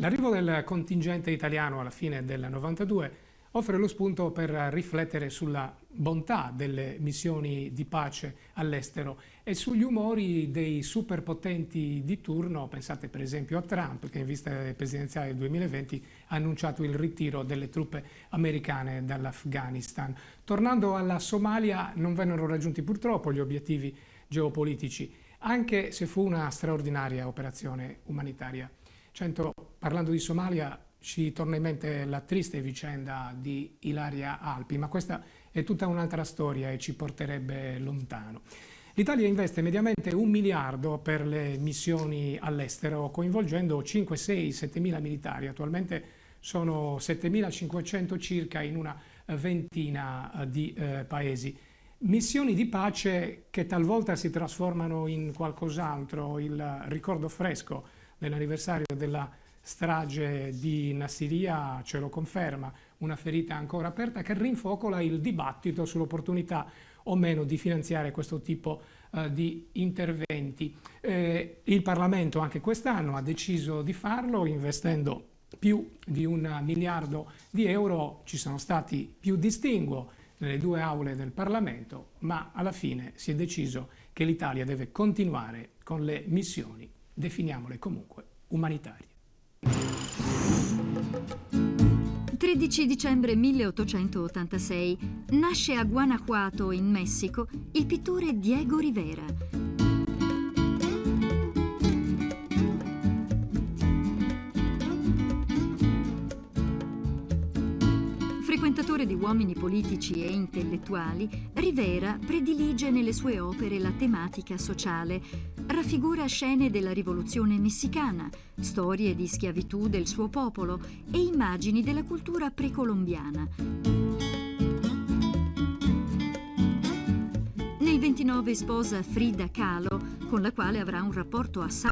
L'arrivo del contingente italiano alla fine del 92 offre lo spunto per riflettere sulla bontà delle missioni di pace all'estero e sugli umori dei superpotenti di turno, pensate per esempio a Trump che in vista presidenziale del 2020 ha annunciato il ritiro delle truppe americane dall'Afghanistan. Tornando alla Somalia non vennero raggiunti purtroppo gli obiettivi geopolitici, anche se fu una straordinaria operazione umanitaria. Cento, parlando di Somalia, ci torna in mente la triste vicenda di Ilaria Alpi, ma questa è tutta un'altra storia e ci porterebbe lontano. L'Italia investe mediamente un miliardo per le missioni all'estero, coinvolgendo 5, 6, 7 mila militari. Attualmente sono 7.500 circa in una ventina eh, di eh, paesi. Missioni di pace che talvolta si trasformano in qualcos'altro. Il ricordo fresco dell'anniversario della strage di Nassiria ce lo conferma, una ferita ancora aperta che rinfocola il dibattito sull'opportunità o meno di finanziare questo tipo eh, di interventi. Eh, il Parlamento anche quest'anno ha deciso di farlo investendo più di un miliardo di euro, ci sono stati più distinguo nelle due aule del Parlamento, ma alla fine si è deciso che l'Italia deve continuare con le missioni, definiamole comunque umanitarie. 13 dicembre 1886 nasce a Guanajuato, in Messico, il pittore Diego Rivera. Frequentatore di uomini politici e intellettuali, Rivera predilige nelle sue opere la tematica sociale, raffigura scene della rivoluzione messicana, storie di schiavitù del suo popolo e immagini della cultura precolombiana. Nel 29 sposa Frida Kahlo, con la quale avrà un rapporto assai